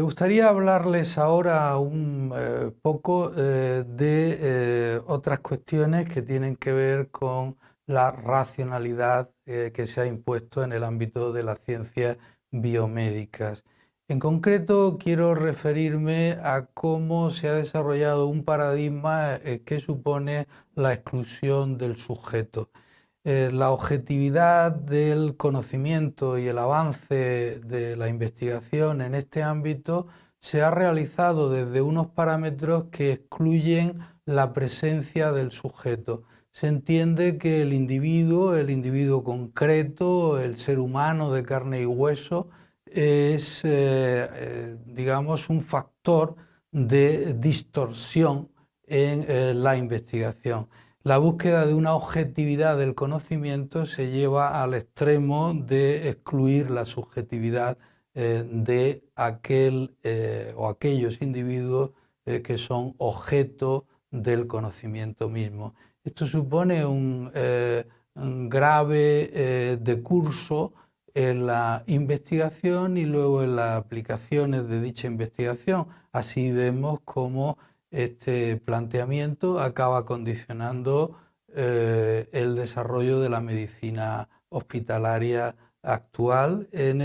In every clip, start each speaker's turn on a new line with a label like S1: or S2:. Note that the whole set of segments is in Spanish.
S1: gustaría hablarles ahora un eh, poco eh, de eh, otras cuestiones que tienen que ver con la racionalidad que se ha impuesto en el ámbito de las ciencias biomédicas. En concreto, quiero referirme a cómo se ha desarrollado un paradigma que supone la exclusión del sujeto. Eh, la objetividad del conocimiento y el avance de la investigación en este ámbito se ha realizado desde unos parámetros que excluyen la presencia del sujeto. Se entiende que el individuo, el individuo concreto, el ser humano de carne y hueso, es, eh, eh, digamos, un factor de distorsión en la investigación. La búsqueda de una objetividad del conocimiento se lleva al extremo de excluir la subjetividad eh, de aquel eh, o aquellos individuos eh, que son objeto del conocimiento mismo. Esto supone un, un grave decurso en la investigación y luego en las aplicaciones de dicha investigación. Así vemos cómo este planteamiento acaba condicionando eh, el desarrollo de la medicina hospitalaria actual. En,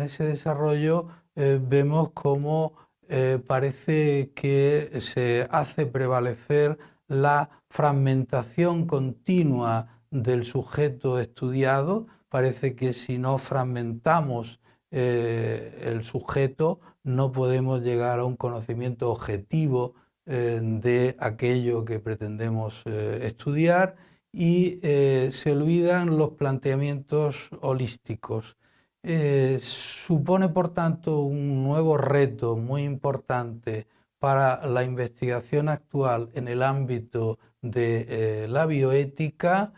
S1: ese desarrollo eh, vemos cómo eh, parece que se hace prevalecer la fragmentación continua del sujeto estudiado. Parece que si no fragmentamos el sujeto no podemos llegar a un conocimiento objetivo eh, de aquello que pretendemos eh, estudiar y eh, se olvidan los planteamientos holísticos. supone, por tanto, un nuevo reto muy importante para la investigación actual en el ámbito de la bioética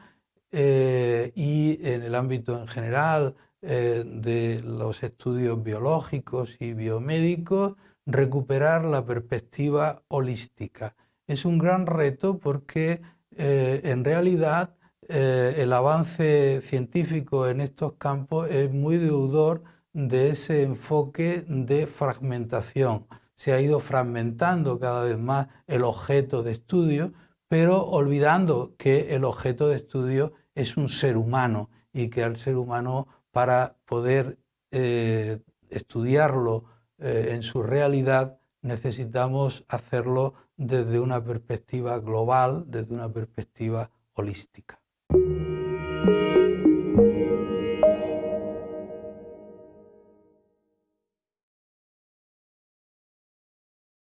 S1: y en el ámbito en general de los estudios biológicos y biomédicos recuperar la perspectiva holística. Es un gran reto porque eh, en realidad eh, el avance científico en estos campos es muy deudor de ese enfoque de fragmentación. Se ha ido fragmentando cada vez más el objeto de estudio, pero olvidando que el objeto de estudio es un ser humano y que al ser humano para poder eh, estudiarlo eh, en su realidad necesitamos hacerlo desde una perspectiva global, desde una perspectiva holística.